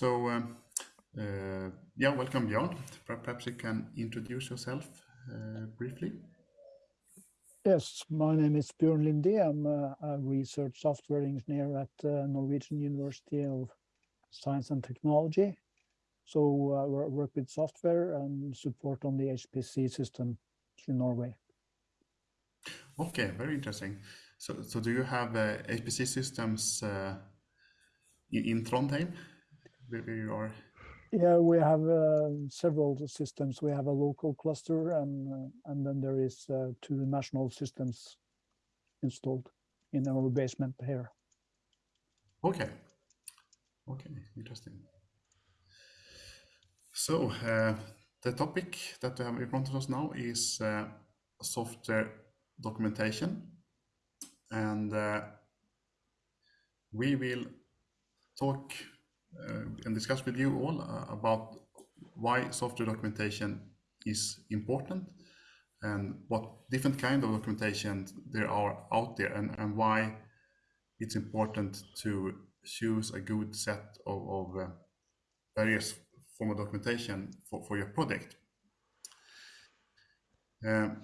So, um, uh, yeah, welcome, Björn. Perhaps you can introduce yourself uh, briefly. Yes, my name is Björn Lindi. I'm a, a research software engineer at uh, Norwegian University of Science and Technology. So uh, I work with software and support on the HPC system in Norway. Okay, very interesting. So, so do you have uh, HPC systems uh, in, in Trondheim, you are? Yeah, we have uh, several systems. We have a local cluster, and uh, and then there is uh, two national systems installed in our basement here. Okay. Okay, interesting. So uh, the topic that we have in front of us now is uh, software documentation, and uh, we will talk and discuss with you all uh, about why software documentation is important and what different kind of documentation there are out there and, and why it's important to choose a good set of, of uh, various form of documentation for, for your project. Um,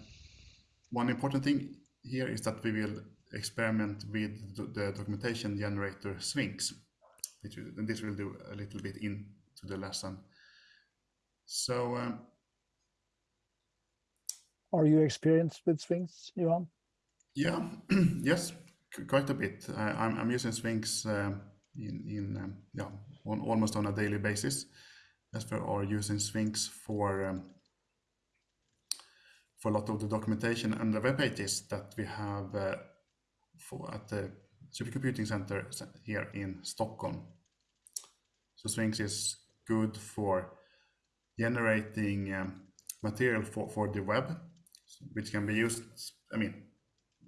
one important thing here is that we will experiment with the documentation generator Sphinx which this will do a little bit into the lesson. So, um, are you experienced with Sphinx, Johan? Yeah, yes, quite a bit. I, I'm, I'm using Sphinx uh, in in um, yeah on almost on a daily basis, as we are using Sphinx for um, for a lot of the documentation and the web pages that we have uh, for at the supercomputing center here in Stockholm. So Sphinx is good for generating um, material for, for the web, which can be used, I mean,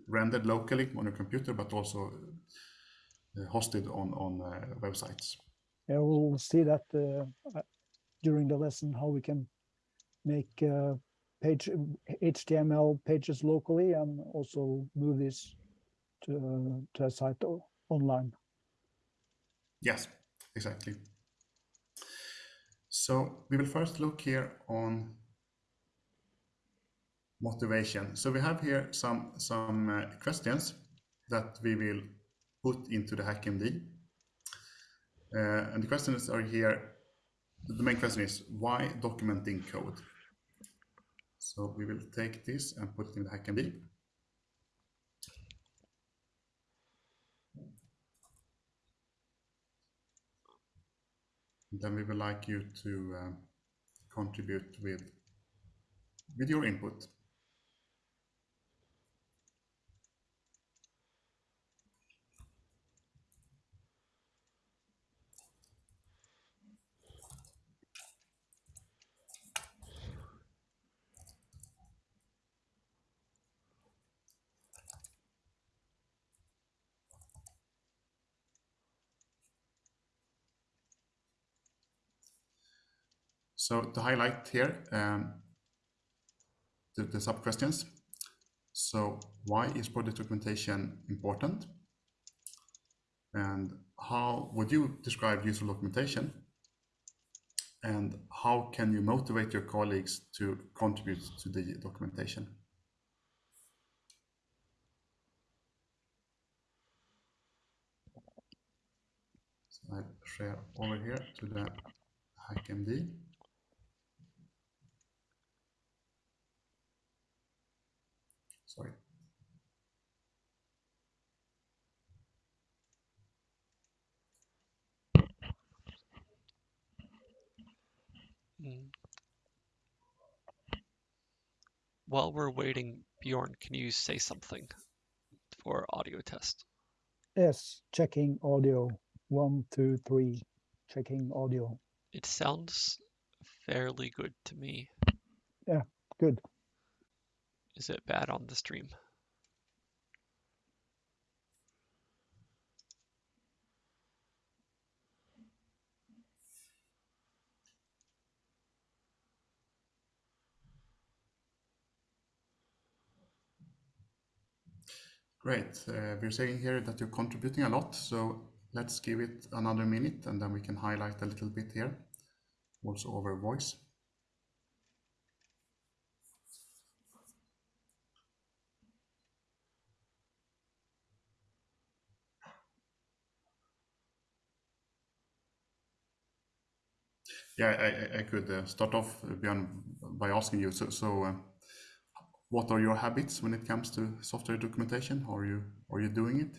rendered locally on your computer, but also uh, hosted on, on uh, websites. Yeah, we'll see that uh, during the lesson, how we can make uh, page HTML pages locally and also move this to, to a site online. Yes, exactly. So we will first look here on motivation. So we have here some, some uh, questions that we will put into the HackMD. Uh, and the questions are here. The main question is why documenting code? So we will take this and put it in the HackMD. Then we would like you to um, contribute with, with your input. So to highlight here um, the, the sub questions. So why is project documentation important? And how would you describe useful documentation? And how can you motivate your colleagues to contribute to the documentation? So I share over here to the HackMD. Sorry. Mm. While we're waiting, Bjorn, can you say something for audio test? Yes, checking audio. One, two, three. Checking audio. It sounds fairly good to me. Yeah, good. Is it bad on the stream? Great. Uh, we're saying here that you're contributing a lot, so let's give it another minute and then we can highlight a little bit here, also over voice. Yeah, I, I could uh, start off, uh, Björn, by asking you, so, so uh, what are your habits when it comes to software documentation? Are you, are you doing it?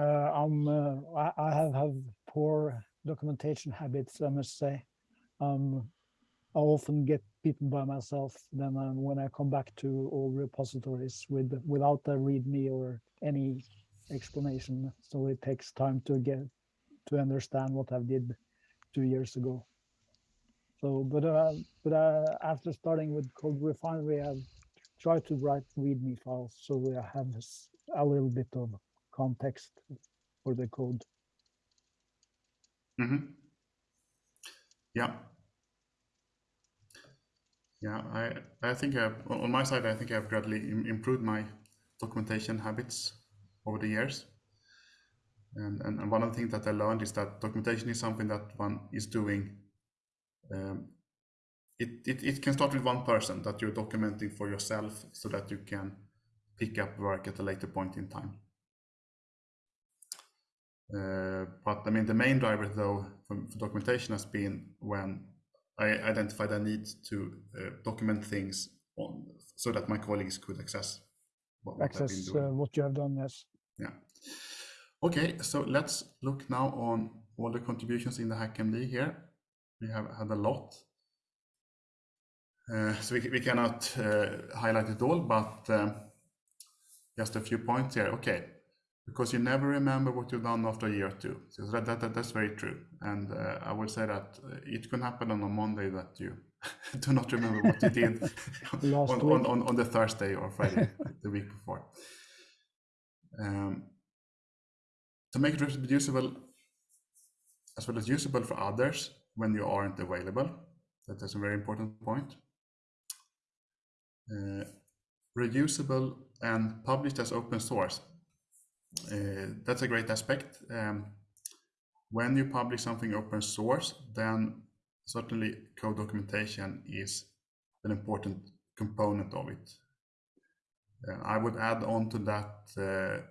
I'm, I, have, have poor documentation habits, I must say. Um, I often get people by myself. Then uh, when I come back to all repositories with without a README or any explanation, so it takes time to get to understand what I did two years ago. So, but uh, but uh, after starting with CodeRefinery, I've tried to write README files so I have a little bit of context for the code. Mm -hmm. Yeah. Yeah, I, I think I've, on my side, I think I've gradually improved my documentation habits over the years. And, and, and one of the things that I learned is that documentation is something that one is doing. Um, it, it, it can start with one person that you're documenting for yourself so that you can pick up work at a later point in time. Uh, but I mean, the main driver though for, for, documentation has been when I identified a need to uh, document things on so that my colleagues could access what, what access uh, what you have done. Yes. Yeah. Okay, so let's look now on all the contributions in the HackMD here. We have had a lot. Uh, so we, we cannot uh, highlight it all, but um, just a few points here. Okay, because you never remember what you've done after a year or two. So that, that, that that's very true. And uh, I would say that uh, it can happen on a Monday that you do not remember what you did on, on, on, on, the Thursday or Friday the week before. Um, to make it reproducible as well as usable for others when you aren't available, that is a very important point. Uh, reusable and published as open source uh, that's a great aspect. Um, when you publish something open source, then certainly code documentation is an important component of it. Uh, I would add on to that uh,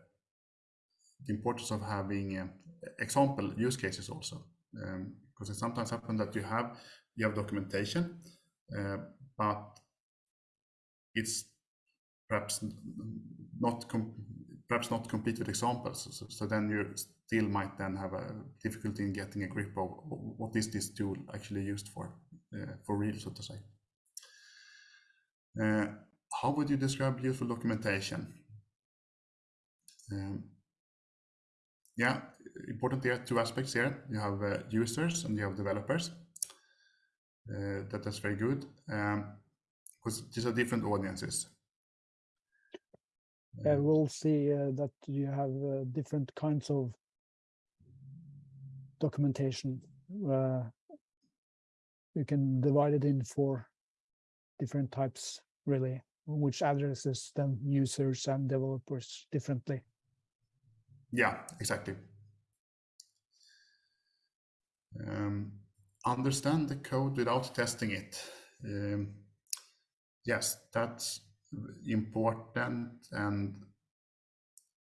the importance of having uh, example use cases also, um, because it sometimes happens that you have you have documentation, uh, but it's perhaps not perhaps not complete with examples. So, so, then you still might then have a difficulty in getting a grip of what is this tool actually used for, uh, for real, so to say. Uh, how would you describe useful documentation? Um, yeah, important there, two aspects here. You have uh, users and you have developers. Uh, that's very good. because um, these are different audiences. Uh, we'll see uh, that you have uh, different kinds of documentation. Uh, you can divide it in four different types, really, which addresses them users and developers differently. Yeah, exactly. Um, understand the code without testing it. Um, yes, that's important and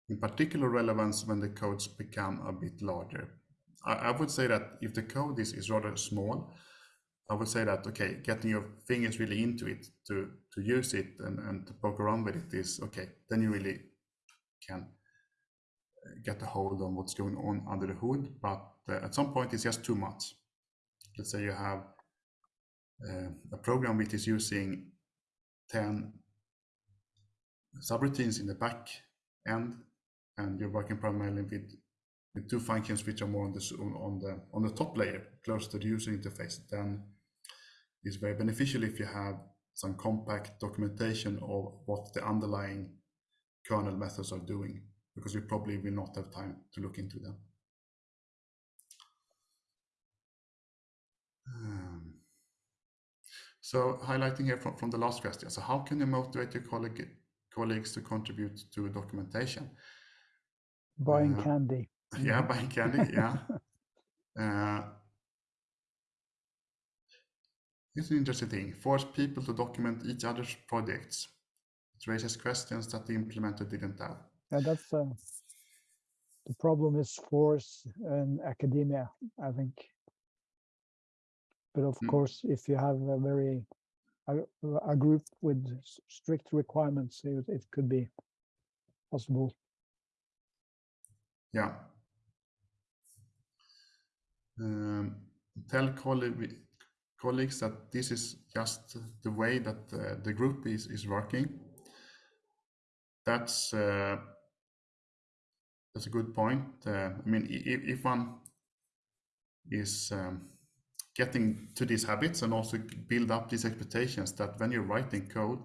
in particular relevance when the codes become a bit larger. I, I, would say that if the code is, is rather small, I would say that, okay, getting your fingers really into it to, to use it and, and to poke around with it is okay. Then you really can uh, get a hold on what's going on under the hood. But at some point, it's just too much. Let's say you have uh, a program which is using 10 subroutines in the back end, and you're working primarily with, with two functions which are more on the on the on the top layer, close to the user interface, then it's very beneficial if you have some compact documentation of what the underlying kernel methods are doing, because you probably will not have time to look into them. Um, so highlighting here from, from the last question, so how can you motivate your colleague colleagues to contribute to documentation. Buying uh, candy. Yeah, buying candy. Yeah. Uh, it's an interesting thing. Force people to document each other's projects. It raises questions that the implementer didn't have. Yeah, that's uh, the problem is force in academia, I think. But of Mm. course, if you have a very a, a group with strict requirements, it, it could be possible. Yeah. Um, tell colleague, colleagues that this is just the way that uh, the group is, is working. That's uh, that's a good point. Uh, I mean, if, if one is um, getting to these habits and also build up these expectations that when you're writing code,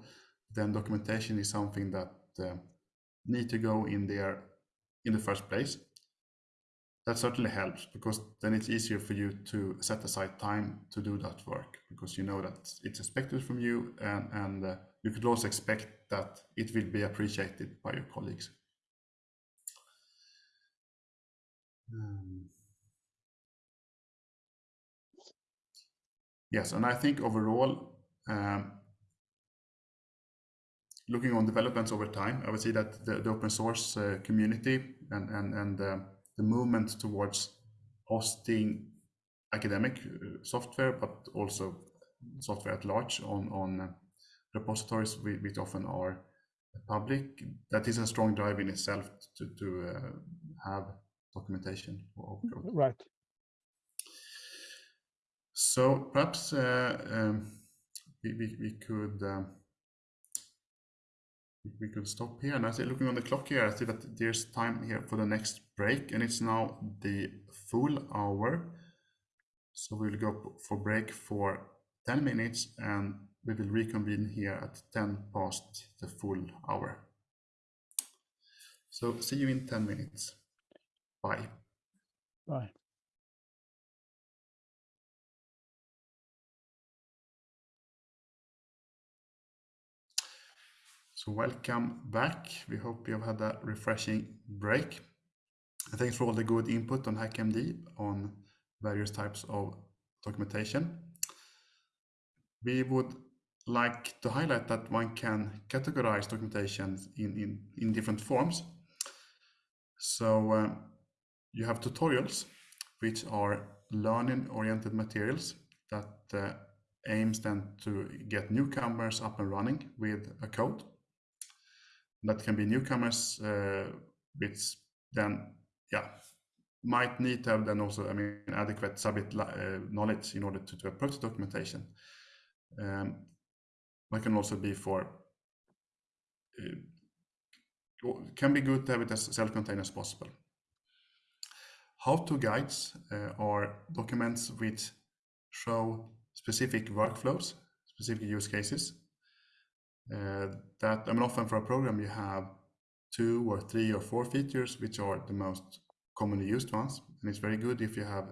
then documentation is something that uh, need to go in there in the first place. That certainly helps because then it's easier for you to set aside time to do that work because you know that it's expected from you and, and uh, you could also expect that it will be appreciated by your colleagues. Um, Yes, and I think overall, um, looking on developments over time, I would say that the, the open source uh, community and and and uh, the movement towards hosting academic uh, software, but also software at large on on repositories which, which often are public, that is a strong drive in itself to to uh, have documentation. Right. So perhaps uh, um, we, we, we could um, we could stop here. And I see, looking on the clock here, I see that there's time here for the next break, and it's now the full hour. So we'll go for break for 10 minutes, and we will reconvene here at 10 past the full hour. So see you in 10 minutes. Bye. Bye. So welcome back. We hope you have had a refreshing break. And thanks for all the good input on HackMD on various types of documentation. We would like to highlight that one can categorize documentation in, in, in different forms. So um, you have tutorials, which are learning-oriented materials that uh, aims then to get newcomers up and running with a code that can be newcomers uh, which then yeah might need to have then also i mean adequate subject uh, knowledge in order to, to approach documentation. Um, that can also be for uh, can be good to have it as self-contained as possible. How-to guides uh, are documents which show specific workflows specific use cases that I mean, often for a program you have two or three or four features which are the most commonly used ones, and it's very good if you have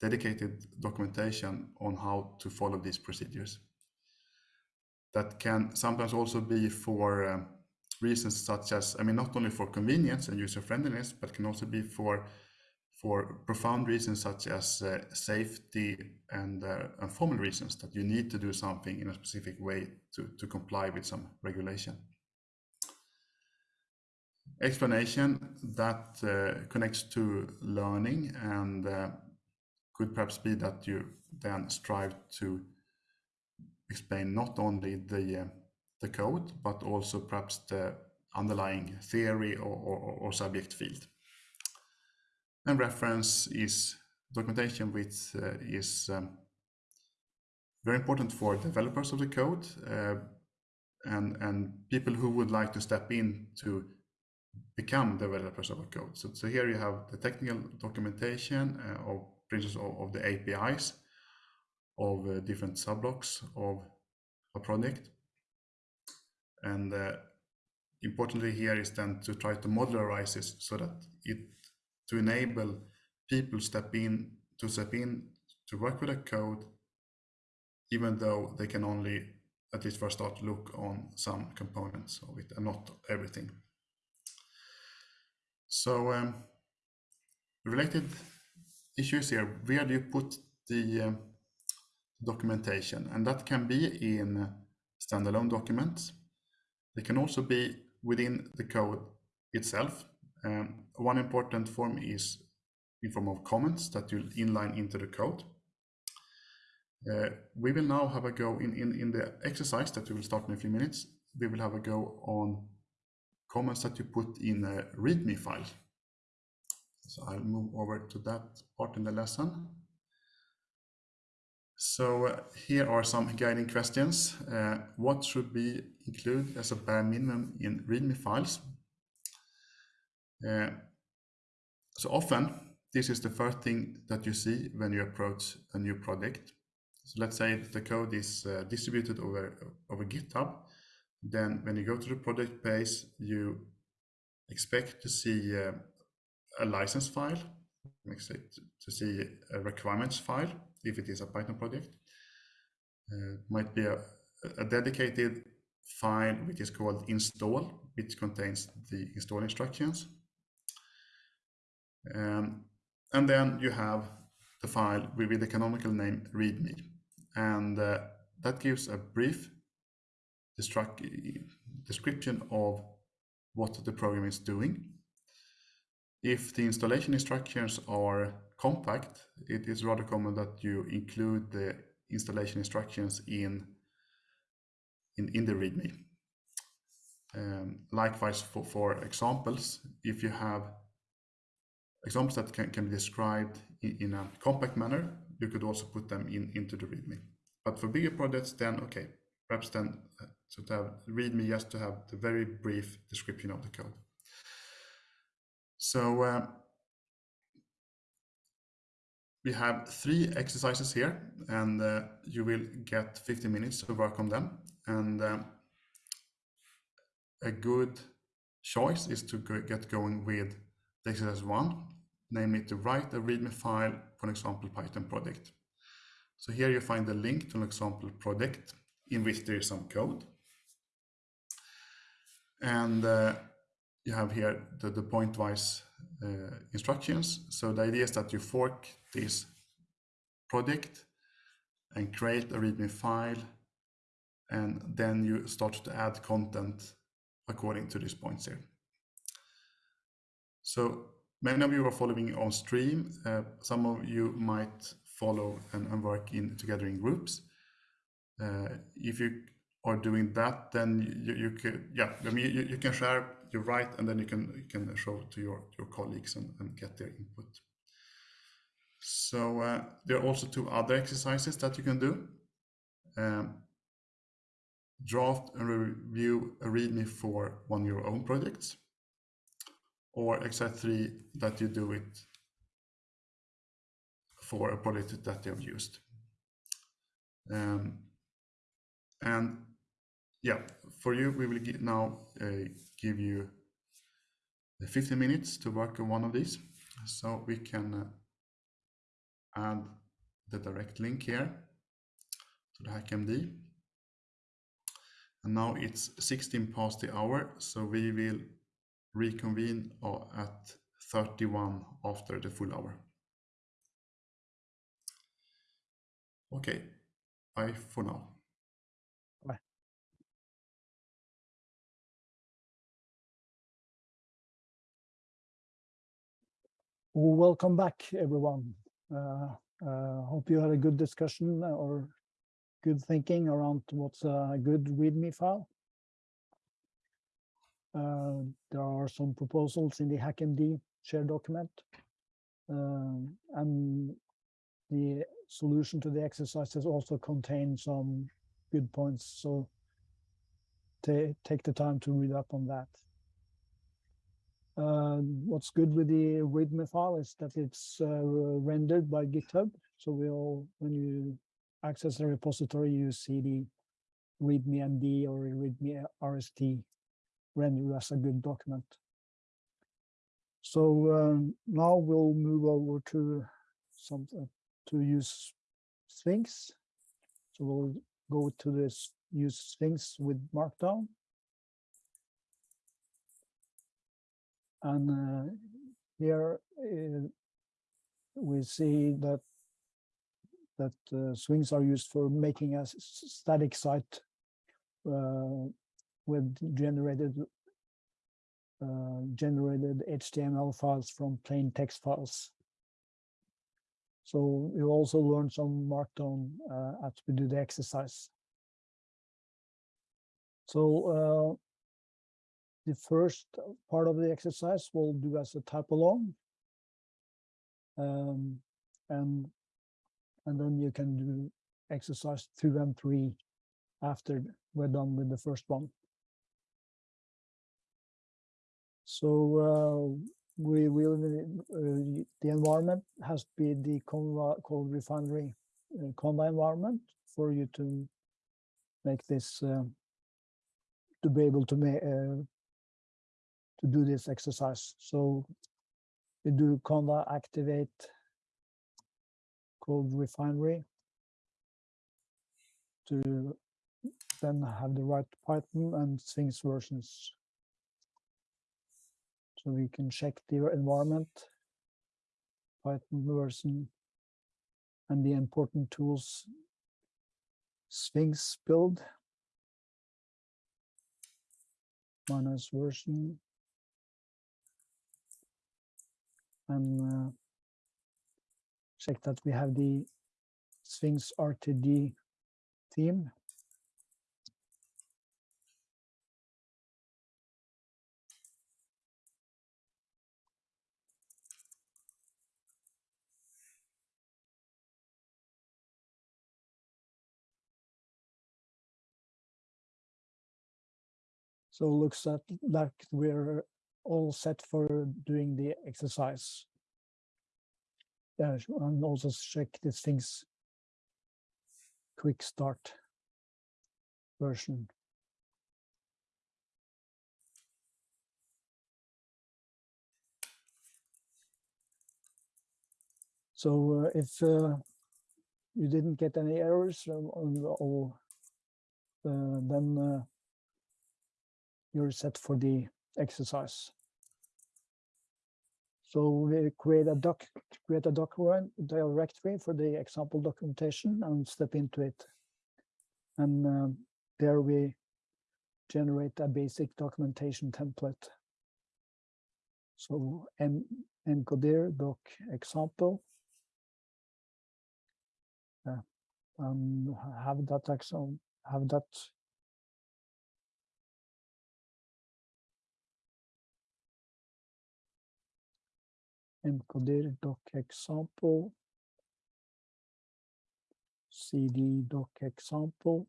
dedicated documentation on how to follow these procedures. That can sometimes also be for um, reasons such as, I mean, not only for convenience and user friendliness, but can also be for for profound reasons such as uh, safety and, uh, and formal reasons that you need to do something in a specific way to, to comply with some regulation. Explanation that uh, connects to learning and uh, could perhaps be that you then strive to explain not only the, uh, the code, but also perhaps the underlying theory or, or, or subject field and reference is documentation which uh, is um, very important for developers of the code uh, and and people who would like to step in to become developers of a code. So, so here you have the technical documentation uh, of principles of, of, the APIs of uh, different subblocks of a project. And uh, importantly here is then to try to modularize this so that it to enable people step in to step in to work with a code even though they can only at least for a start look on some components of it and not everything so um, related issues here, where do you put the um, documentation? And that can be in standalone documents. They can also be within the code itself. Um, one important form is in form of comments that you'll inline into the code. Uh, we will now have a go in, in, in the exercise that we will start in a few minutes. We will have a go on comments that you put in a README file. So I'll move over to that part in the lesson. So uh, here are some guiding questions. Uh, what should be included as a bare minimum in README files? Uh, so often, this is the first thing that you see when you approach a new project. So let's say the code is uh, distributed over, over GitHub. Then when you go to the project page, you expect to see uh, a license file, to see a requirements file, if it is a Python project. Uh, might be a, a dedicated file which is called install, which contains the install instructions. Um, and then you have the file with the canonical name readme. And uh, that gives a brief description of what the program is doing. If the installation instructions are compact, it is rather common that you include the installation instructions in, in, in the README. Um, likewise, for, for examples, if you have examples that can, can be described in, in, a compact manner, you could also put them in into the README. But for bigger projects, then okay, perhaps then uh, so to have README just to have the very brief description of the code. So uh, we have three exercises here, and uh, you will get 50 minutes to work on them. And um, a good choice is to go get going with the exercise one, namely to write a README file for an example Python project. So here you find the link to an example project in which there is some code. And uh, you have here the, the pointwise uh, instructions. So the idea is that you fork this project and create a README file, and then you start to add content according to these points here. So many of you are following on stream. Uh, some of you might follow and, and work in together in groups. Uh, if you are doing that, then you, you can, yeah, I mean, you, you can share, you write, and then you can you can show to your your colleagues and, and get their input. So uh, there are also two other exercises that you can do. Um, draft and review a README for one of your own projects, or three that you do it for a project that you have used. Um, and yeah, for you, we will now uh, give you 15 minutes to work on one of these. So we can uh, add the direct link here to the HackMD. And now it's 16 past the hour, so we will reconvene uh, at 31 after the full hour. Okay, bye for now. Welcome back, everyone. Uh, uh, hope you had a good discussion or good thinking around what's a good README file. Uh, there are some proposals in the HackMD shared document. Um, and the solution to the exercises also contain some good points. So take the time to read up on that. Uh, what's good with the README file is that it's uh, rendered by GitHub. So we'll, when you access the repository, you see the README MD or README RST rendered as a good document. So um, now we'll move over to some uh, to use Sphinx. So we'll go to this use Sphinx with Markdown. And uh, here uh, we see that that uh, Sphinx are used for making a static site uh, with generated uh, generated HTML files from plain text files. So you also learn some Markdown uh, as we do the exercise. So uh, the first part of the exercise we'll do as a type along. Um, and and then you can do exercise two and three after we're done with the first one. So uh, we will uh, the environment has to be the Conva refinery uh, Conda environment for you to make this to be able to make to do this exercise. So we do Conda activate code refinery to then have the right Python and Sphinx versions. So we can check the environment, Python version, and the important tools, Sphinx build, minus version, and uh, check that we have the Sphinx RTD theme. So it looks at like we're all set for doing the exercise. Yeah, and also check these things. Quick start version. So uh, if uh, you didn't get any errors on the, or uh, then uh, you're set for the exercise. So we create a doc, create a document directory for the example documentation and step into it. And um, there we generate a basic documentation template. So en encoder doc example. Yeah, and have that exam, have that encoder doc example. Cd doc example.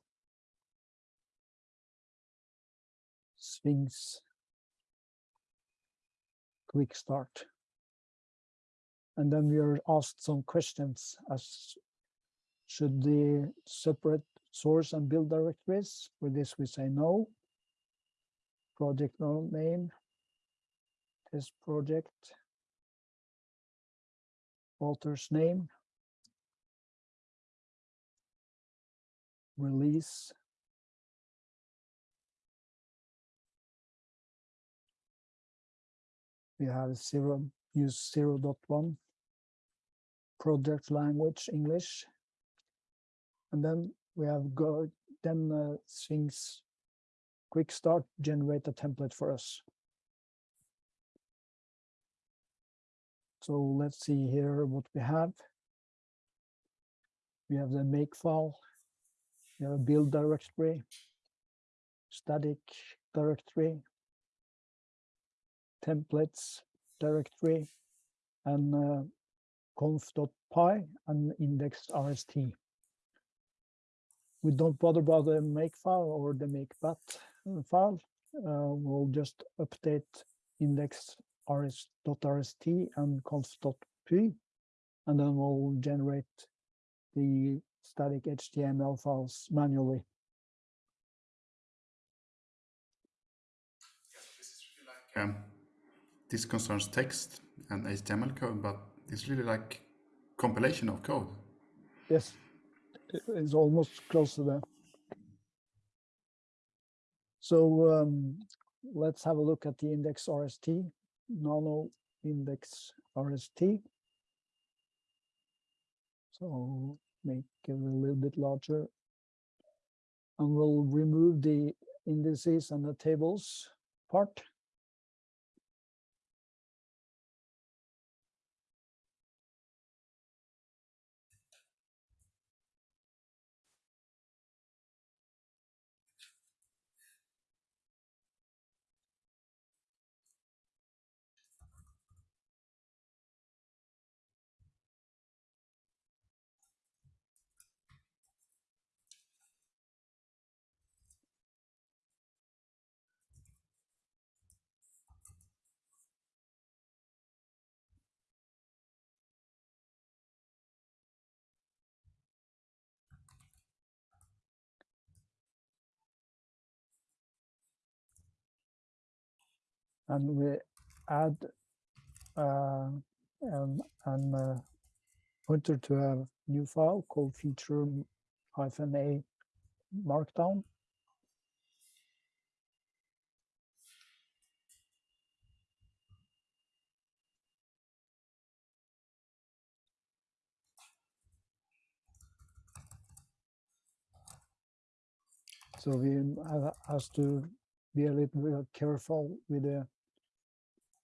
Sphinx. Quick start. And then we are asked some questions as should the separate source and build directories? For this we say no. Project name test project author's name, release, we have zero, use 0 0.1, project language, English, and then we have go, then uh, Sphinx quick start generate a template for us. So let's see here what we have. We have the make file, we have a build directory, static directory, templates directory, and uh, conf.py and index.rst. We don't bother about the make file or the make bat file. Uh, we'll just update index rs.rst and conf.py, and then we'll generate the static HTML files manually. Um, this concerns text and HTML code, but it's really like compilation of code. Yes, it's almost close to that. So um, let's have a look at the index RST, nano index RST. So make it a little bit larger. And we'll remove the indices and the tables part. And we add uh, an, an uh, pointer to a new file called feature hyphen a markdown. So we have to be a little bit careful with the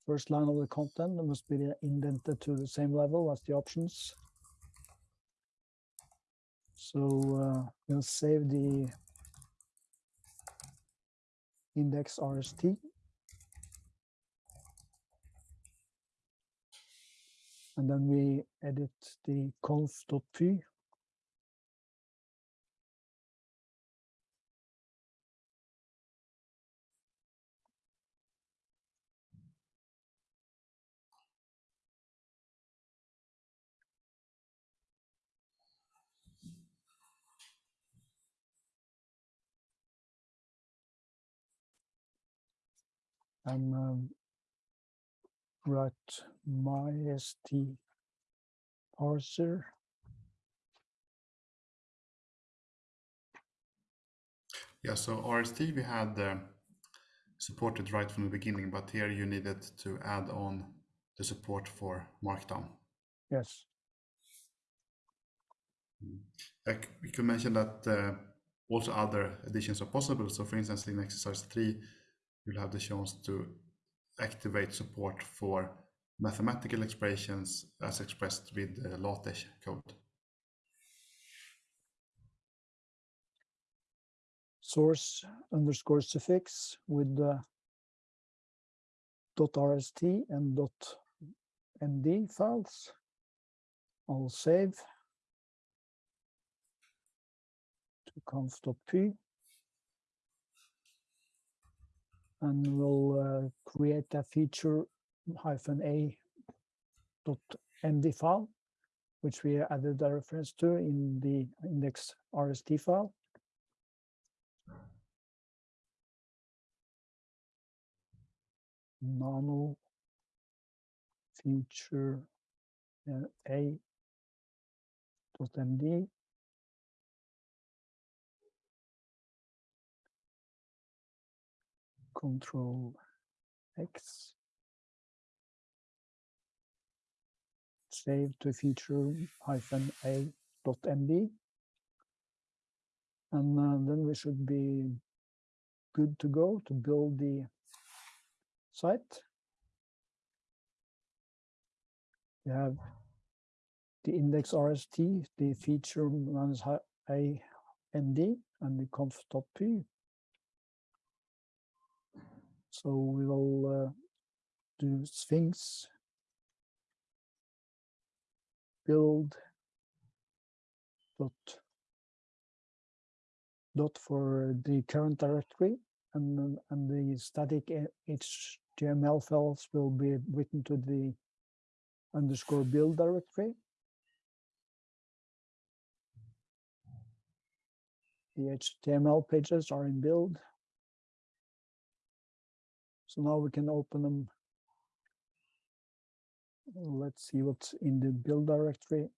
first line of the content. It must be indented to the same level as the options. So uh, we'll save the index RST. And then we edit the conf.py and um, write myst parser. Yeah, so RST we had uh, supported right from the beginning, but here you needed to add on the support for Markdown. Yes, Like we could mention that uh, also other additions are possible. So for instance, in exercise three, you'll have the chance to activate support for mathematical expressions as expressed with the LaTeX code. source underscore suffix with the dot rst and dot md files. I'll save to conf.py and we'll uh, create a feature hyphen a dot md file, which we added a reference to in the index rst file. nano feature uh, a control x save to feature hyphen a dot md and uh, then we should be good to go to build the site. We have the index RST, the feature minus a md, and the conf.py. So we will uh, do Sphinx build dot dot for the current directory and, and the static HTML files will be written to the underscore build directory. The HTML pages are in build. So now we can open them. Let's see what's in the build directory.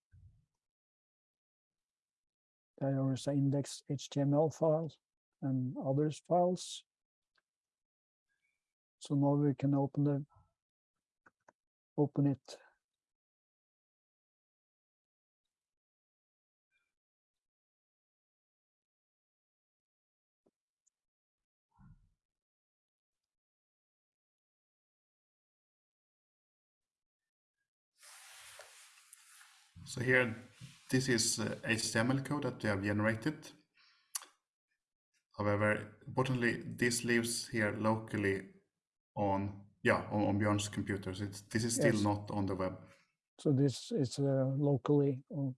There is an index HTML file and others files. So now we can open the open it So here, this is uh, HTML code that we have generated. However, importantly, this lives here locally on, yeah, on, on Björn's computer. So it's, this is still Yes. not on the web. So this is uh, locally. on-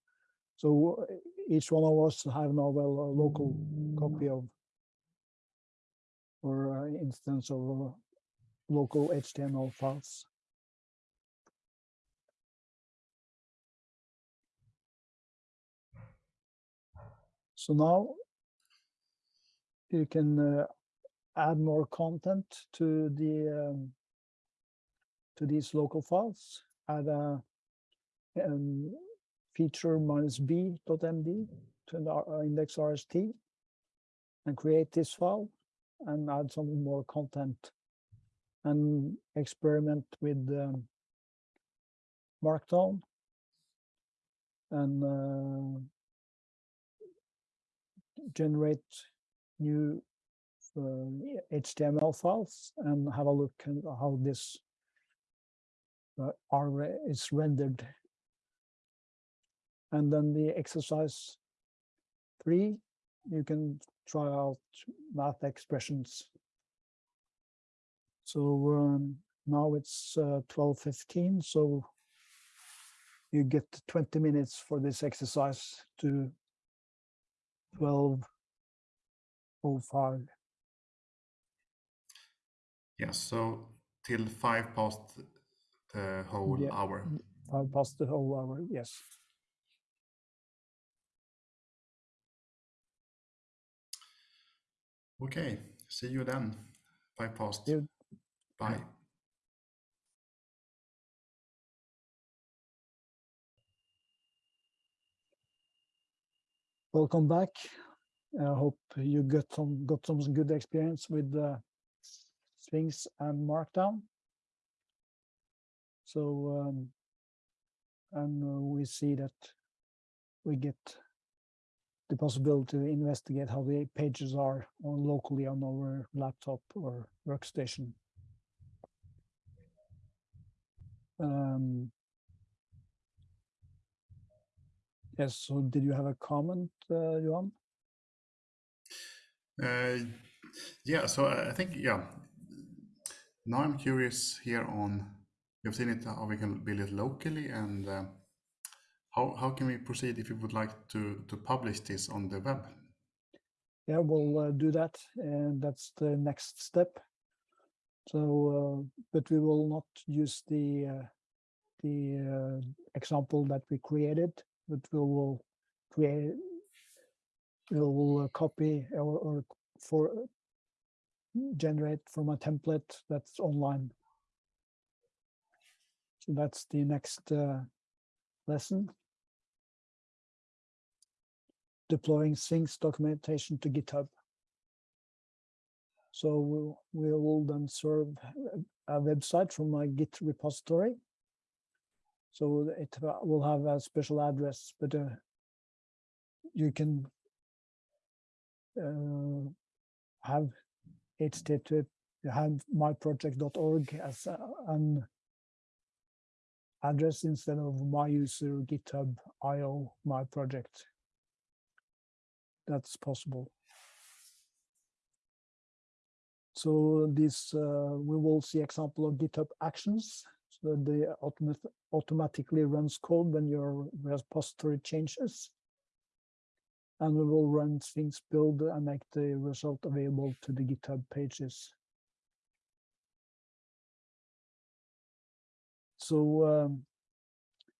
So uh, each one of us have now well a local copy of or uh, instance of uh, local HTML files. So now you can uh, add more content to the um, to these local files. Add a um, feature minus b.md to the uh, index RST and create this file and add some more content and experiment with um, Markdown and uh, generate new uh, HTML files and have a look at how this uh, are is rendered. And then the exercise three, you can try out math expressions. So um, now it's uh, 12.15, so you get 20 minutes for this exercise to 12.05. Yes, so till five past the whole Yeah. hour. Mm, five past the whole hour, yes. Okay, see you then. Five past. You- Bye. Welcome back. I hope you got some got some good experience with uh, Sphinx and Markdown. So, um, and uh, we see that we get the possibility to investigate how the pages are on locally on our laptop or workstation. Um, yes. So, did you have a comment, uh, Johan? Uh, yeah, so I think, yeah. Now I'm curious here on, you've seen it, how we can build it locally and uh, how, how can we proceed if you would like to, to publish this on the web? Yeah, we'll uh, do that, and that's the next step. So, uh, but we will not use the uh, the uh, example that we created, but we will create, we will uh, copy or, or for generate from a template that's online. So that's the next uh, lesson. Deploying Sphinx documentation to GitHub. So we will then serve a website from my Git repository. So it uh, will have a special address, but uh, you can uh, have http have myproject.org as a- an address instead of my user github io my project. That's possible. So this uh, we will see example of GitHub Actions. That they automat automatically runs code when your repository changes. And we will run Sphinx build and make the result available to the GitHub pages. So um,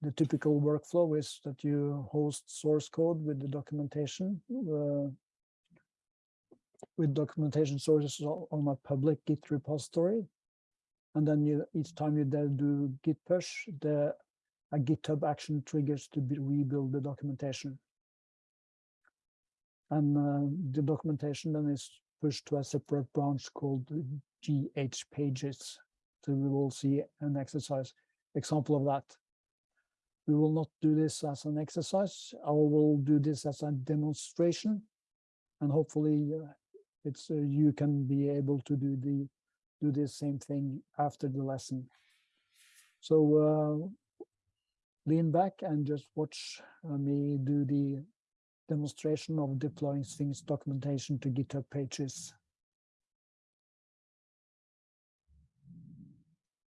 the typical workflow is that you host source code with the documentation uh, with documentation sources on a public Git repository. And then you each time you do git push, the a GitHub action triggers to rebuild the documentation. And uh, the documentation then is pushed to a separate branch called GH pages. So we will see an exercise example of that. We will not do this as an exercise. I will do this as a demonstration, and hopefully uh, it's uh, you can be able to do the do the same thing after the lesson. So uh, lean back and just watch uh, me do the demonstration of deploying Sphinx documentation to GitHub pages.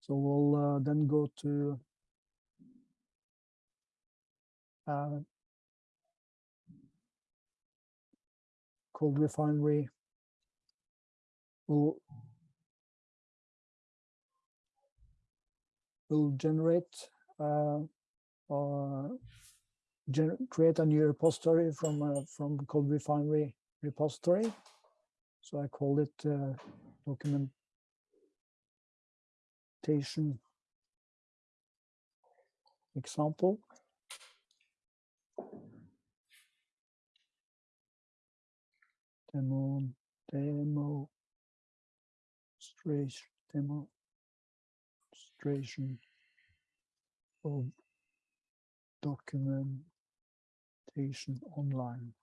So we'll uh, then go to uh, CodeRefinery. We'll, we'll generate uh, uh, gener create a new repository from uh, from CodeRefinery repository. So I call it uh, documentation example. Demo, demo, demonstration, demonstration of documentation online.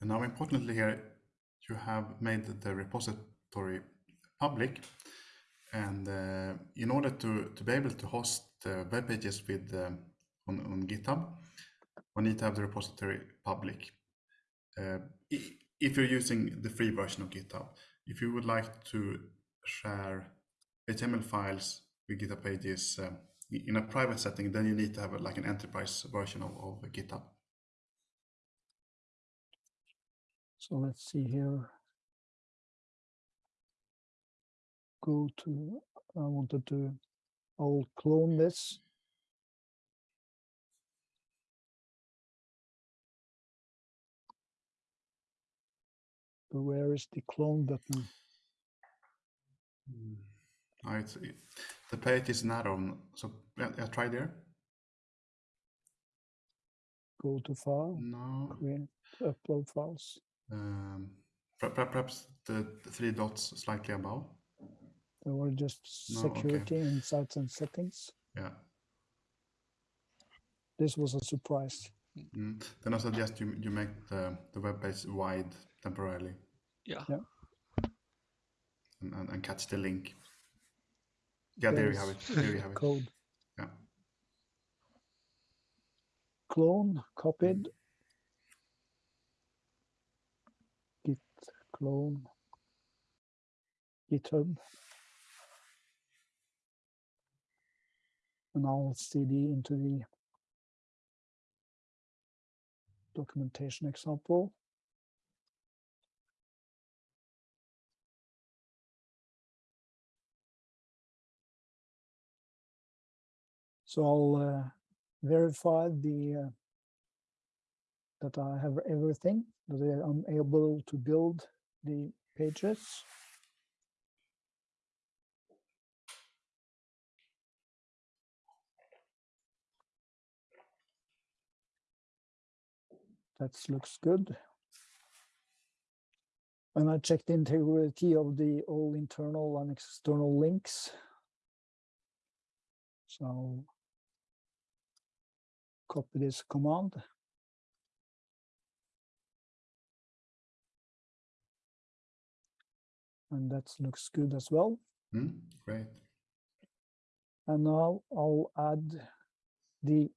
And now importantly here, you have made the repository public. And uh, in order to, to be able to host uh, web pages with um, on, on GitHub, we need to have the repository public. Uh, if you're using the free version of GitHub, if you would like to share HTML files with GitHub pages um, in a private setting, then you need to have a, like an enterprise version of, of GitHub. So let's see here. Go to, I wanted to, I'll clone this. Where is the clone button? Oh, it's, it, the page is not on. so yeah, try there. Go to file, No, create, upload files. um, per- per- perhaps the, the three dots slightly above. There were just No, okay. security insights and settings. Yeah. This was a surprise. Mm. Then I suggest you you make the the web page wide temporarily Yeah. Yeah. and, and, and catch the link. Yeah, there you have it. There's There you have it. Code. Yeah. Clone, copied. Git clone. GitHub. And I'll cd into the documentation example. So I'll uh, verify the uh, that I have everything, that I'm able to build the pages. That looks good. And I checked the integrity of the all internal and external links. So copy this command. And that looks good as well. Mm, great. And now I'll add the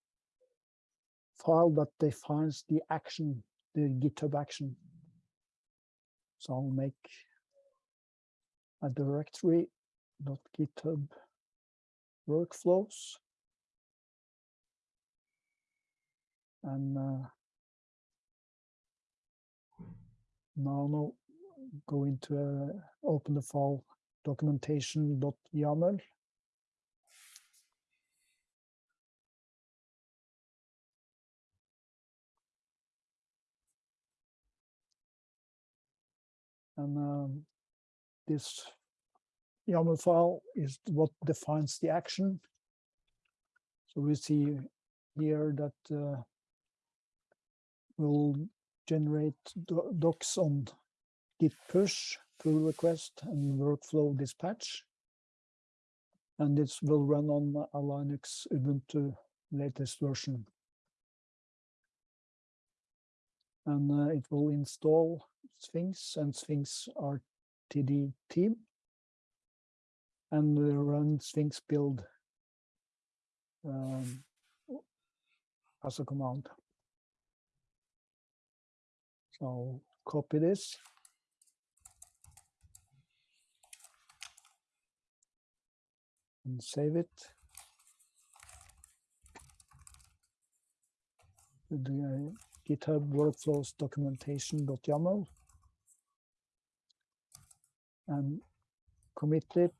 file that defines the action, the GitHub action. So I'll make a directory dot GitHub workflows. And uh, now no, go into uh, open the file documentation.yaml. And um, this YAML file is what defines the action. So we see here that uh, we'll generate do- docs on git push, pull request, and workflow dispatch. And this will run on a Linux Ubuntu latest version. And uh, it will install Sphinx and Sphinx RTD theme. and run Sphinx build um, as a command. So copy this. And save it. the uh, GitHub workflows documentation.yaml and commit it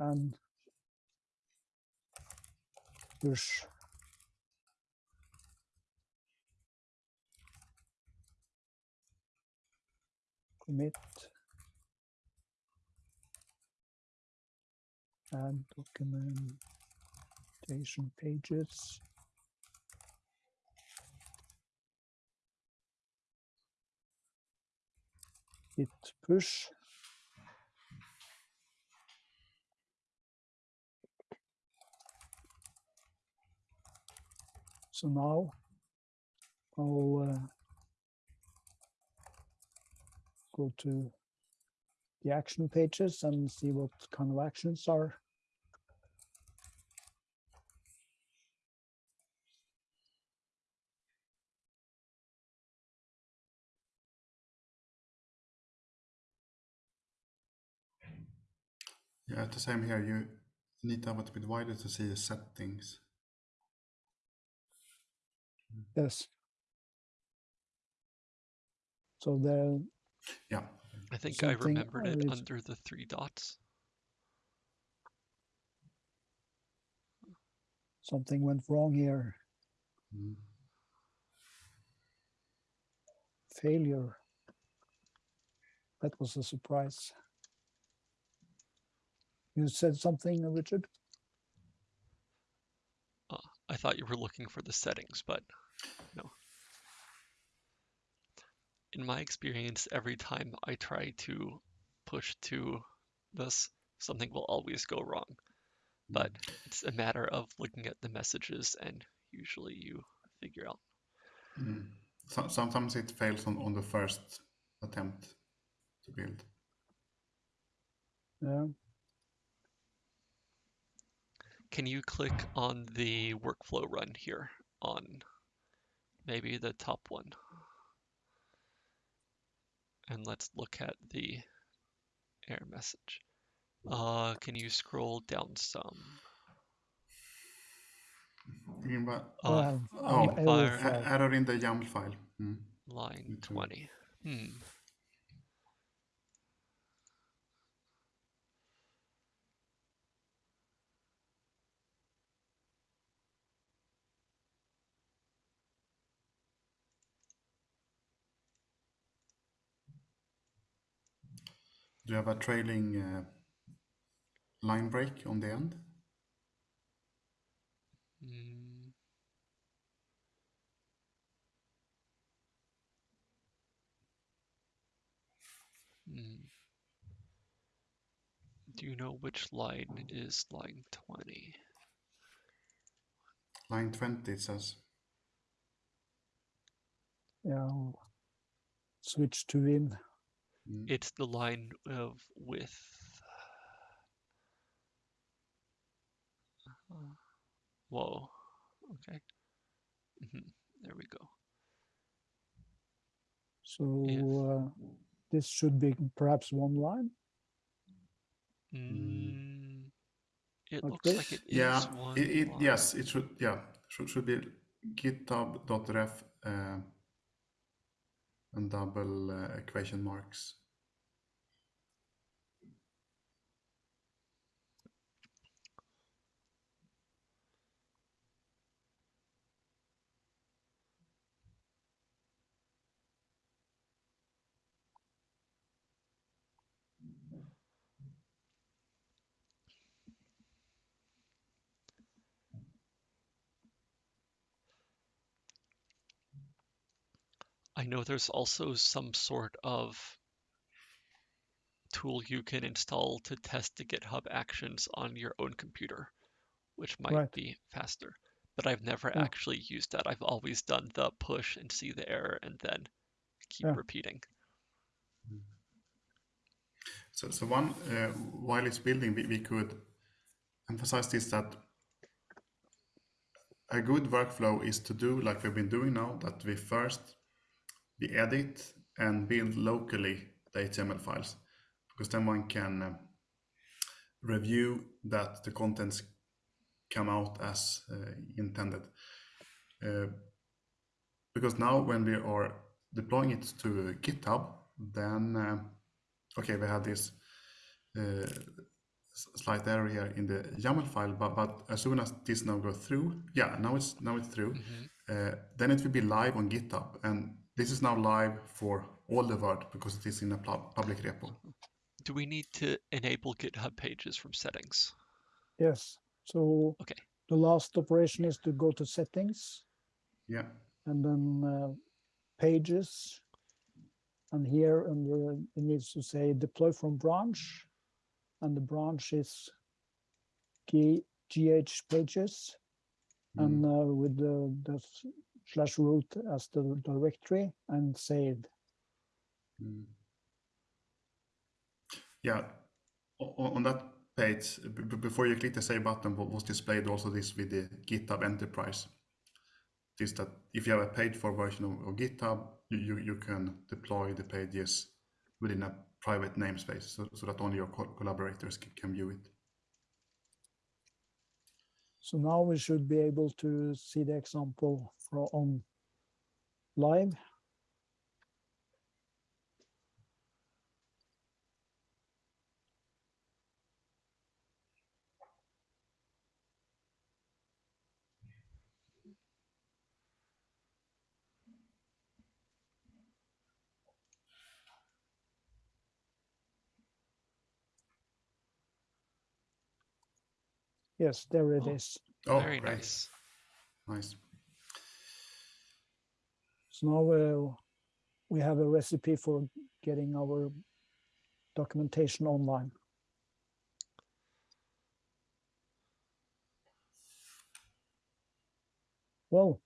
and push commit and documentation pages hit push so now I'll uh, go to the action pages and see what kind of actions are Yeah, the same here. You need to have it a bit wider to see the settings. yes so the Yeah. I think I remembered it under the three dots. something went wrong here Mm. failure that was a surprise you said something uh, richard uh, I thought you were looking for the settings, but no. In my experience, every time I try to push to this, something will always go wrong. But hmm. it's a matter of looking at the messages and usually you figure out. Mm. So, sometimes it fails on, on the first attempt to build. yeah Can you click on the workflow run here on maybe the top one? And let's look at the error message. Uh, can you scroll down some? You mean? Uh, oh, error fire- A- error in the YAML file. Mm. line 20. Hmm. Do you have a trailing uh, line break on the end? Mm. Hmm. Do you know which line is line 20? Line 20 it says. yeah I'll switch to win Mm. It's the line of with. Uh, Whoa. Okay. hmm There we go. so If- uh, this should be perhaps one line Mm, it Like looks like this? it is Yeah, one. it, it line. yes, it should yeah, should should be github.ref uh, and double uh, equation marks. I know there's also some sort of tool you can install to test the GitHub actions on your own computer, which might Right. be faster. But I've never Yeah. actually used that. I've always done the push and see the error and then keep Yeah. repeating. So so one uh, while it's building, we, we could emphasize this that a good workflow is to do like we've been doing now, that we first we edit and build locally the HTML files, because then one can uh, review that the contents come out as uh, intended. Uh, because now when we are deploying it to GitHub, then uh, okay, we have this uh, slight error here in the YAML file, but, but as soon as this now goes through, yeah, now it's now it's through, uh, then it will be live on GitHub, and this is now live for all the world because it is in a pub- public repo. Do we need to enable GitHub pages from settings? Yes, so Okay. the last operation is to go to settings Yeah, and then uh, pages. And here under it needs to say deploy from branch. And the branch is G, GH pages and uh, with the, the s- slash root as the directory and saved. Mm. Yeah, on that page, before you click the save button, was displayed also this with the GitHub Enterprise. This that if you have a paid for version of, GitHub, you, you, can deploy the pages within a private namespace so, so that only your co- collaborators can view it. So now we should be able to see the example for on live. Yes, there it Oh. is. Oh, Very great. nice. Nice. So now uh, we have a recipe for getting our documentation online. Well,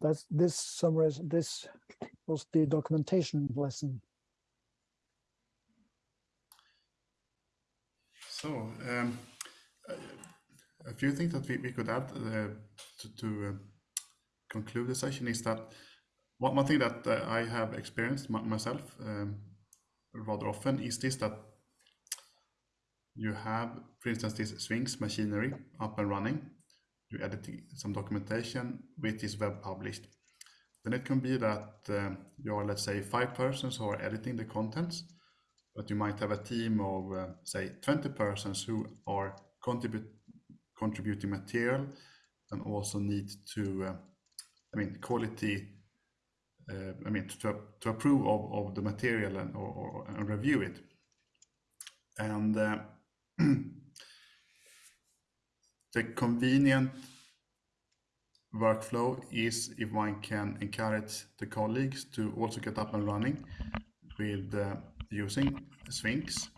that's this summarize this was the documentation lesson. So, um, a few things that we, we could add uh, to, to uh, conclude the session is that one, one thing that uh, I have experienced my, myself um, rather often is this that you have, for instance, this Sphinx machinery up and running. You edit some documentation which is web published. Then it can be that um, you are, let's say, five persons who are editing the contents but you might have a team of uh, say 20 persons who are contributing material and also need to uh, i mean quality uh, i mean to, approve of, the material and review it. And uh, the convenient workflow is if one can encourage the colleagues to also get up and running with using Sphinx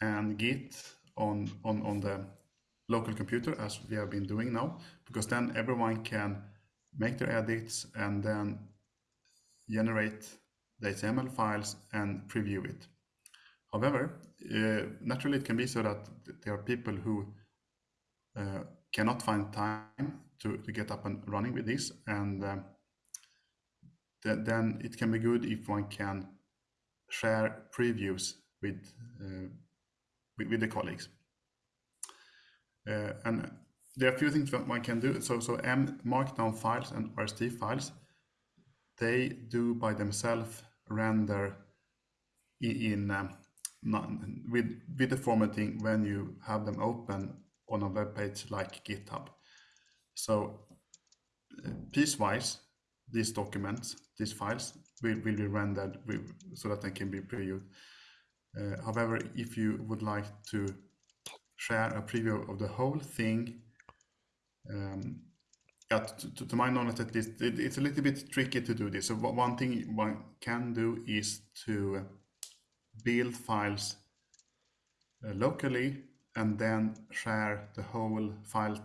and Git on, on, on the local computer as we have been doing now, because then everyone can make their edits and then generate the HTML files and preview it. However, uh, naturally it can be so that there are people who uh, cannot find time to, to get up and running with this and uh, th then it can be good if one can share previews with, uh, with, with the colleagues. Uh, and there are a few things that one can do. So, so M Markdown files and RST files, they do by themselves render in, in um, not, with with the formatting when you have them open on a web page like GitHub. So uh, piecewise, these documents, these files will, will be rendered with, so that they can be previewed. Uh, however, if you would like to share a preview of the whole thing, um, yeah, to, to, my knowledge at least, it, it's a little bit tricky to do this. So one thing one can do is to build files uh, locally and then share the whole file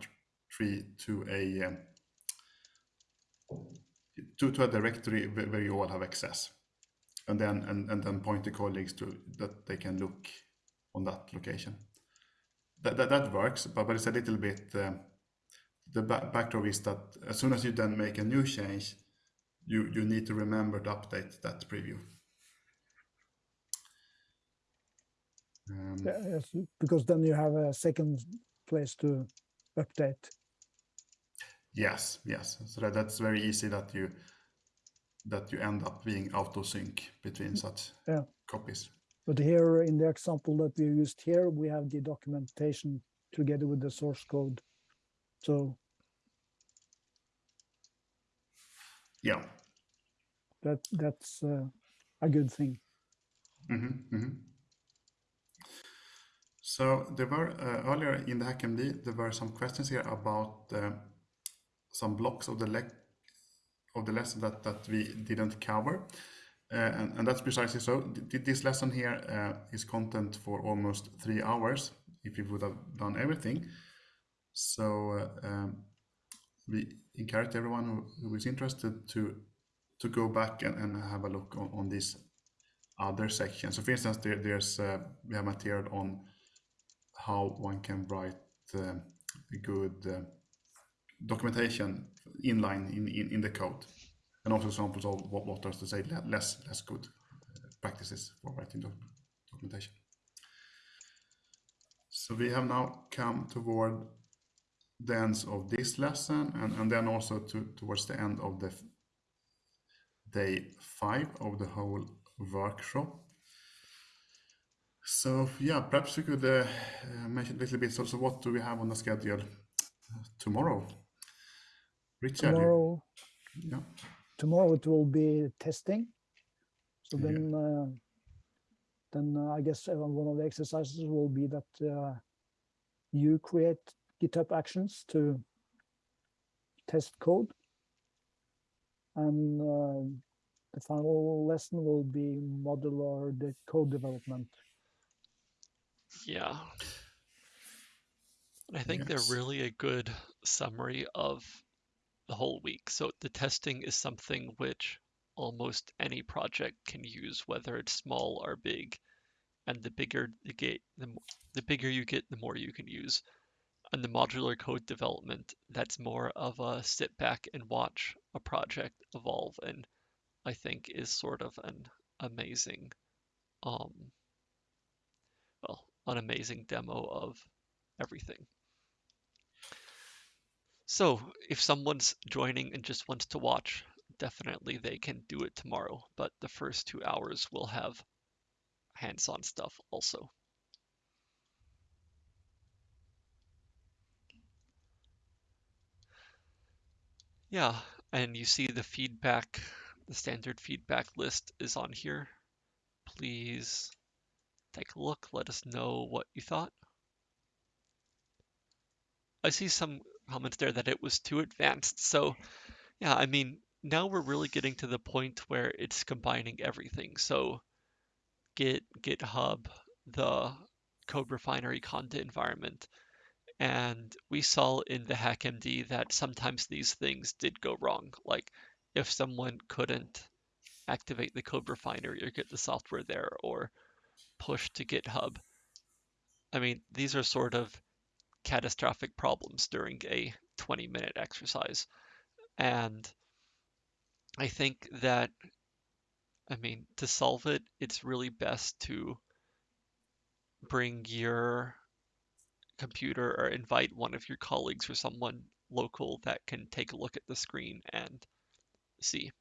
tree to a um, to, to a directory where you all have access and then and, and then point the colleagues to that they can look on that location that, that, that works, but, but it's a little bit, uh, the back, backdrop is that as soon as you then make a new change, you, you need to remember to update that preview. Um, Yeah, yes, because then you have a second place to update. Yes, yes. So that, that's very easy that you that you end up being out of sync between such Yeah. copies. But here in the example that we used here, we have the documentation together with the source code. So Yeah. that that's uh, a good thing. hmm hmm So there were uh, earlier in the HackMD there were some questions here about uh, some blocks of the of the lesson that that we didn't cover, uh, and, and that's precisely so. Th- This lesson here uh, is content for almost three hours if you would have done everything. So uh, um, we encourage everyone who, who is interested to to go back and, and have a look on, on other sections. So for instance, there, there's uh, we have material on how one can write uh, a good uh, documentation inline in, in, in the code, and also examples of what, what does to say less less good practices for writing doc- documentation. So we have now come toward the ends of this lesson, and, and then also to, towards the end of the day five of the whole workshop. So yeah, perhaps we could uh, mention a little bit. So, so what do we have on the schedule uh, tomorrow? Richard, Tomorrow, yeah, tomorrow it will be testing. So Yeah. then, uh, then uh, I guess uh, one of the exercises will be that uh, you create GitHub actions to test code, and uh, the final lesson will be modular the code development. Yeah. I think Yes. they're really a good summary of the whole week. So the testing is something which almost any project can use, whether it's small or big. And the bigger you get, the, the bigger you get, the more you can use. And the modular code development, that's more of a sit back and watch a project evolve, and I think is sort of an amazing, um, well, an amazing demo of everything. So, if someone's joining and just wants to watch, definitely they can do it tomorrow, but the first two hours will have hands on stuff also. Yeah, and you see the feedback, the standard feedback list is on here. Please take a look, let us know what you thought. I see some comments there that it was too advanced. So, yeah, I mean, now we're really getting to the point where it's combining everything. So, Git, GitHub, the Code Refinery content environment. And we saw in the HackMD that sometimes these things did go wrong. Like if someone couldn't activate the Code Refinery or get the software there or push to GitHub. I mean, these are sort of catastrophic problems during a 20 minute exercise. And I think that, I mean, to solve it, it's really best to bring your computer or invite one of your colleagues or someone local that can take a look at the screen and see.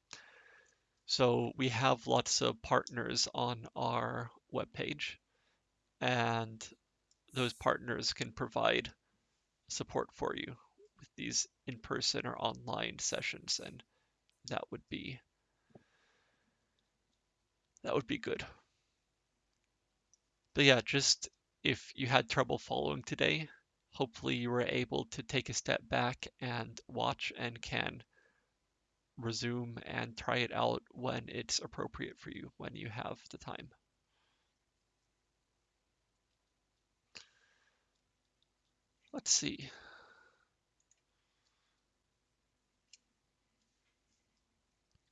So we have lots of partners on our webpage, and those partners can provide support for you with these in-person or online sessions, and that would be that would be good. But yeah, just if you had trouble following today, hopefully you were able to take a step back and watch and can resume and try it out when it's appropriate for you, when you have the time. Let's see.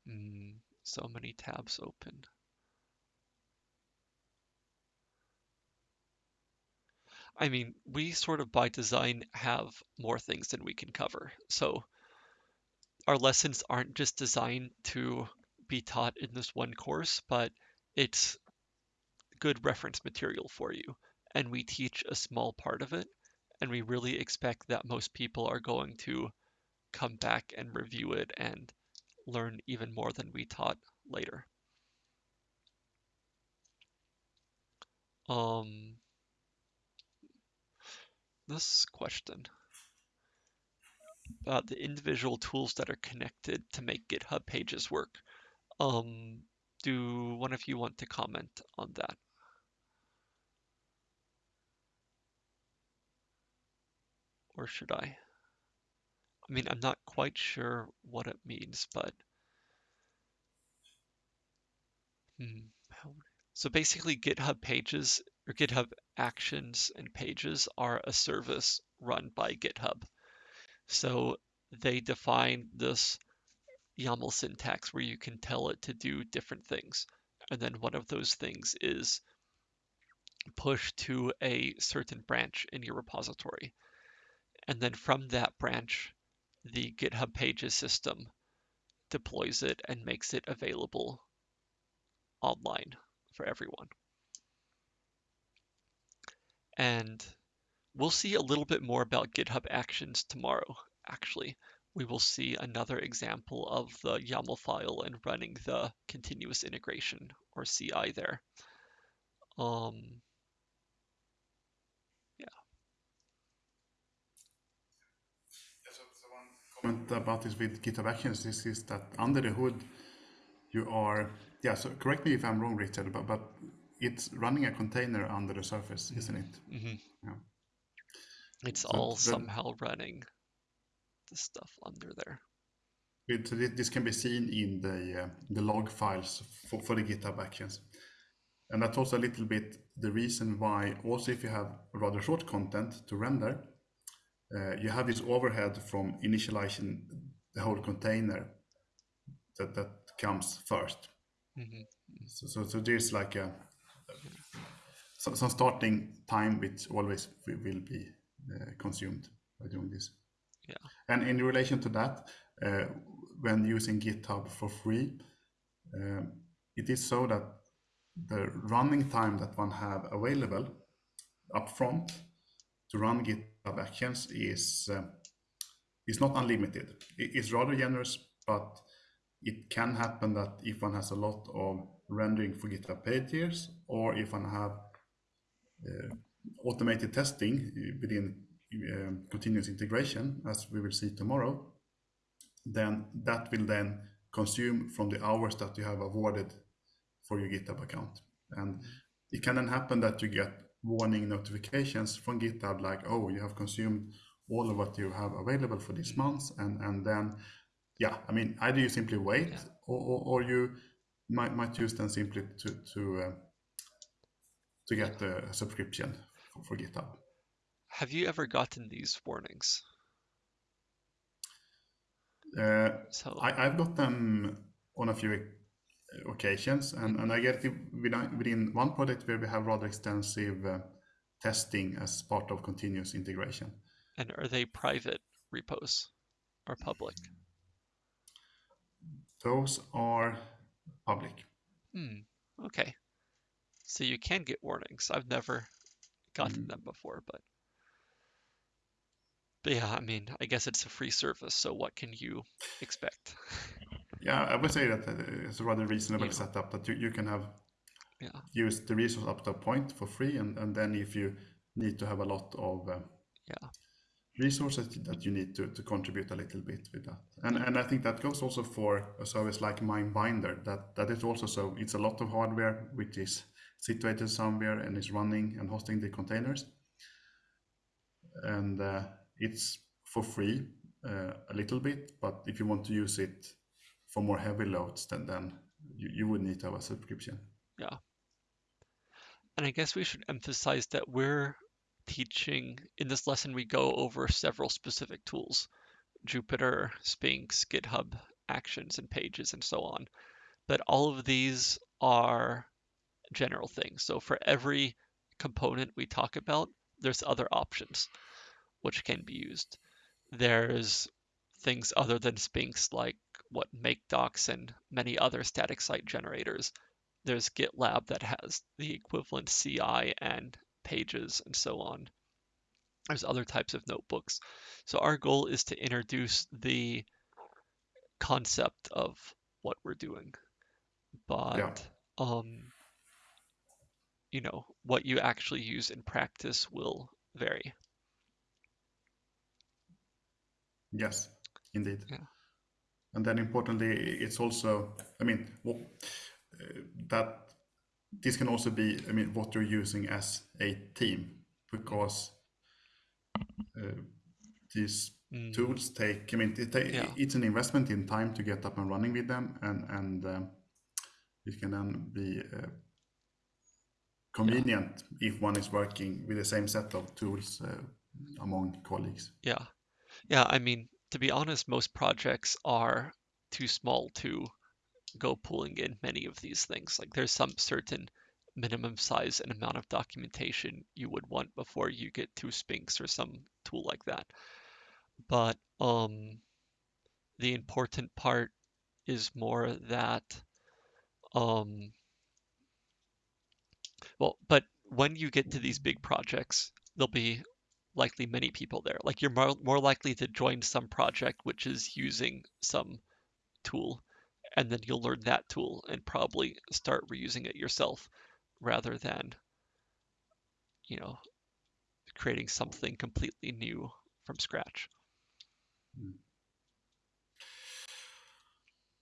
Mm, so many tabs open. I mean, we sort of by design have more things than we can cover. So our lessons aren't just designed to be taught in this one course, but it's good reference material for you. And we teach a small part of it, and we really expect that most people are going to come back and review it and learn even more than we taught later. Um, this question about the individual tools that are connected to make GitHub pages work. Um, do one of you want to comment on that? Or should I? I mean, I'm not quite sure what it means, but hmm, so basically GitHub pages or GitHub actions and pages are a service run by GitHub. So they define this YAML syntax where you can tell it to do different things. And then one of those things is push to a certain branch in your repository. And then from that branch, the GitHub Pages system deploys it and makes it available online for everyone. And we'll see a little bit more about GitHub Actions tomorrow, actually. We will see another example of the YAML file and running the continuous integration or CI there. Um, comment about this with GitHub Actions this is that under the hood you are yeah so correct me if I'm wrong Richard but, but it's running a container under the surface isn't it? Mm-hmm. yeah. It's so all somehow running the stuff under there. It, this can be seen in the uh, the log files for, for the GitHub Actions. And that's also a little bit the reason why also if you have rather short content to render uh, you have this overhead from initializing the whole container that, that comes 1st mm -hmm. so, so, so, there's like a some, some starting time which always will be uh, consumed by doing this. Yeah. And in relation to that, uh, when using GitHub for free, uh, it is so that the running time that one have available upfront to run GitHub Actions is uh, is not unlimited. It's rather generous, but it can happen that if one has a lot of rendering for GitHub pages, or if one have uh, automated testing within uh, continuous integration, as we will see tomorrow, then that will then consume from the hours that you have awarded for your GitHub account. And it can then happen that you get warning notifications from GitHub like, oh, you have consumed all of what you have available for this month. And, and then, yeah, I mean, either you simply wait yeah. or, or, or, you might, might use them simply to, to, uh, to get the subscription for, for GitHub. Have you ever gotten these warnings? Uh, so I, I've got them on a few occasions. And, and I get it within one project where we have rather extensive uh, testing as part of continuous integration. And are they private repos or public? Those are public. Hmm. Okay. So you can get warnings. I've never gotten mm. them before, but but yeah, I mean, I guess it's a free service, so what can you expect? Yeah, I would say that uh, it's a rather reasonable yeah. setup that you, you can have yeah. use the resource up to a point for free, and, and then if you need to have a lot of uh, yeah resources that you need to, to contribute a little bit with that. And and I think that goes also for a service like MyBinder, that that is also so it's a lot of hardware which is situated somewhere and is running and hosting the containers. And uh, it's for free uh, a little bit, but if you want to use it for more heavy loads, then then you, you would need to have a subscription. Yeah. And I guess we should emphasize that we're teaching in this lesson we go over several specific tools Jupyter, Sphinx, GitHub, Actions, and Pages, and so on. But all of these are general things. So for every component we talk about, there's other options which can be used. There's things other than Sphinx like what MkDocs and many other static site generators. There's GitLab that has the equivalent CI and pages and so on. There's other types of notebooks. So our goal is to introduce the concept of what we're doing. But Yeah. um you know, what you actually use in practice will vary. Yes, indeed. Yeah. And then importantly, it's also, I mean, what, uh, that this can also be, I mean, what you're using as a team, because uh, these Mm, tools take, I mean, it Yeah. it's an investment in time to get up and running with them, and and um, it can then be uh, convenient if one is working with the same set of tools uh, among colleagues. Yeah. Yeah, I mean, to be honest, most projects are too small to go pulling in many of these things. Like there's some certain minimum size and amount of documentation you would want before you get to Sphinx or some tool like that. But um the important part is more that um well, but when you get to these big projects, there'll be likely many people there. Like you're more, more likely to join some project which is using some tool, and then you'll learn that tool and probably start reusing it yourself rather than, you know, creating something completely new from scratch.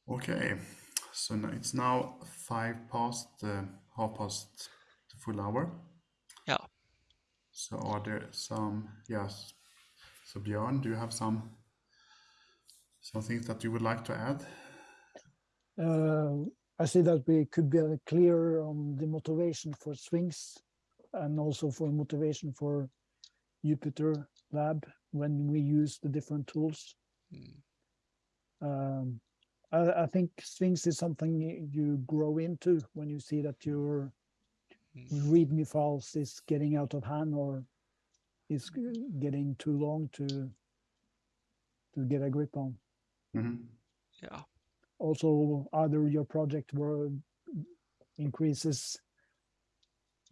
Okay, so now it's now five past uh, half past the full hour. Yeah. So are there some? Yes. So Björn, do you have some some things that you would like to add? Uh, I see that we could be uh, clear on the motivation for Sphinx and also for motivation for Jupyter Lab when we use the different tools. Mm, Um, I, I think Sphinx is something you grow into when you see that your mm, README files is getting out of hand or is getting too long to to get a grip on. Mhm. Yeah. Also, either your project were increases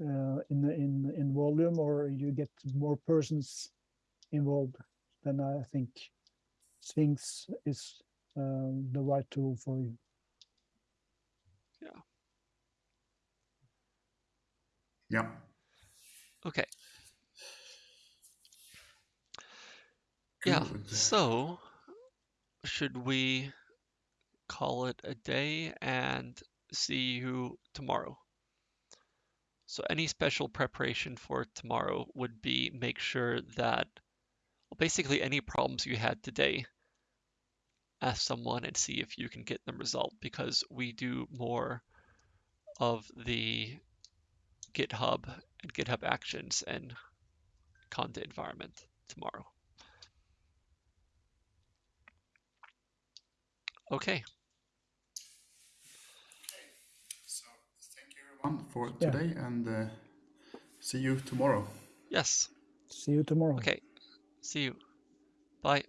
uh, in the- in in volume or you get more persons involved, then I think Sphinx is um, the right tool for you. Yeah. Okay. Yeah. So, should we call it a day and see you tomorrow? So, any special preparation for tomorrow would be make sure that, well, basically, any problems you had today, ask someone and see if you can get them resolved because we do more of the GitHub and GitHub Actions and Conda environment tomorrow. Okay. So thank you everyone for Yeah. today, and uh, see you tomorrow. Yes. See you tomorrow. Okay. See you. Bye.